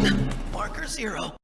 one, marker zero.